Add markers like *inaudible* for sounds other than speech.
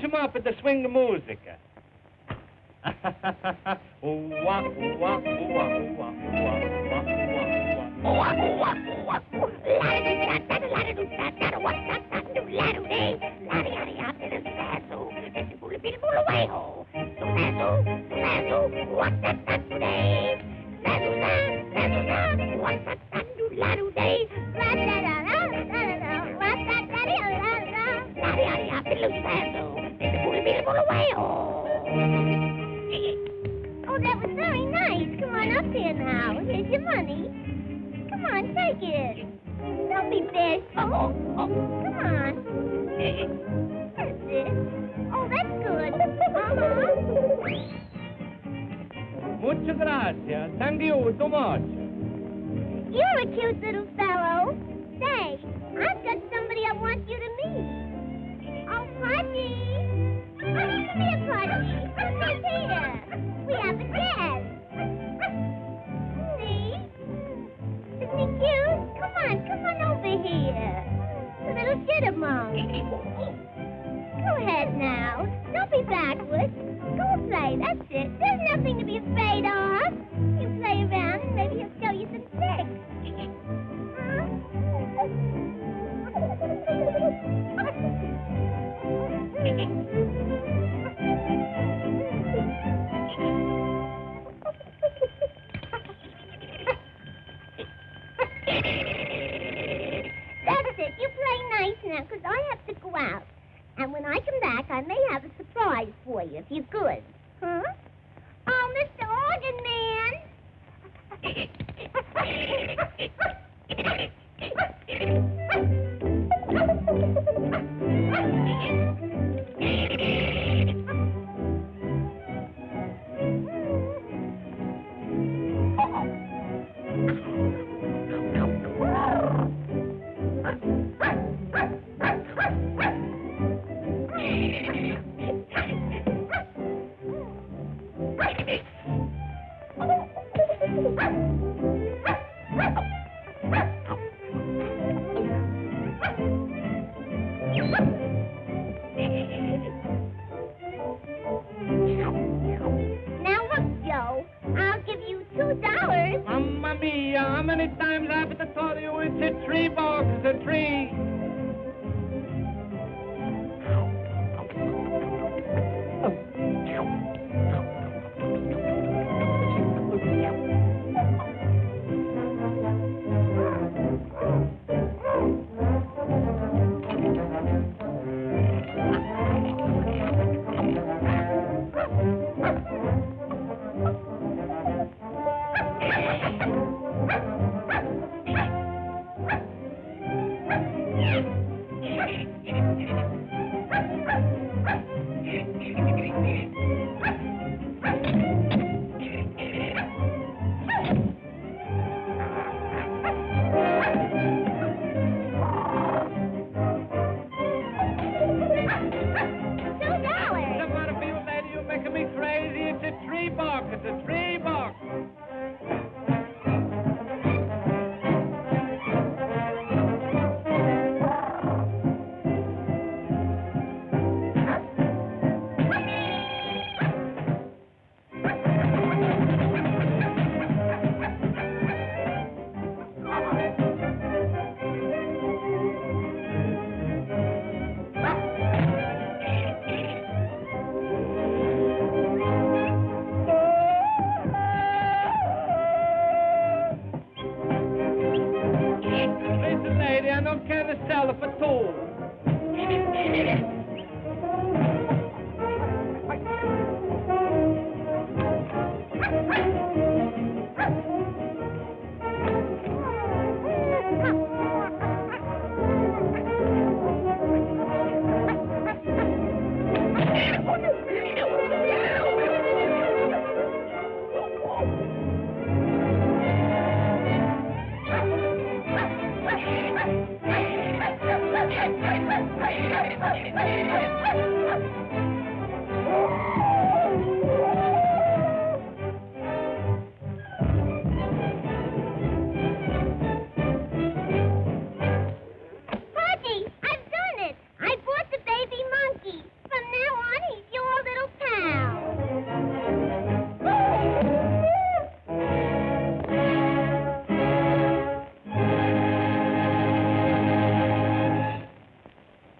Push him up at the swing the musica. Don't be bashful. Come on. That's it. Oh, that's good. Uh-huh. Muchas gracias. Thank you so much. You're a cute little fellow. Say, I've got somebody I want you to meet. Oh, Pudgy. Oh, come here, Pudgy. Come here. We have a guest. See? Isn't he cute? Come on, come on over here. The little shittermunk. Go ahead now. Don't be backward. Go play. That's it. There's nothing to be afraid of. You play around and maybe he'll show you some tricks. That's *laughs* And when I come back, I may have a surprise for you, if you're good.